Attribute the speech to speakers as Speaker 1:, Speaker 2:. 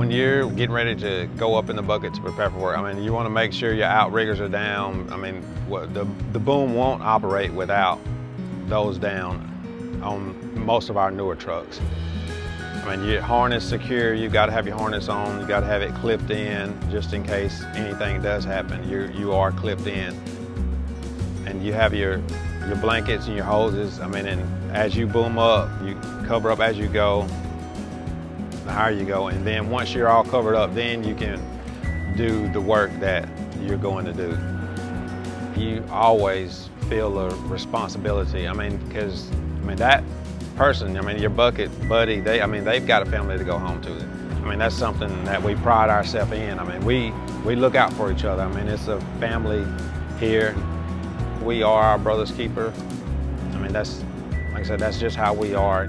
Speaker 1: when you're getting ready to go up in the bucket to prepare for work, I mean, you want to make sure your outriggers are down. I mean, what, the, the boom won't operate without those down on most of our newer trucks. I mean, your harness secure, you've got to have your harness on, you've got to have it clipped in just in case anything does happen. You're, you are clipped in. And you have your, your blankets and your hoses. I mean, and as you boom up, you cover up as you go, the higher you go. And then once you're all covered up, then you can do the work that you're going to do. You always feel a responsibility. I mean, because I mean that person, I mean your bucket buddy, they I mean they've got a family to go home to. I mean that's something that we pride ourselves in. I mean we we look out for each other. I mean it's a family here. We are our brother's keeper. I mean that's like I said, that's just how we are.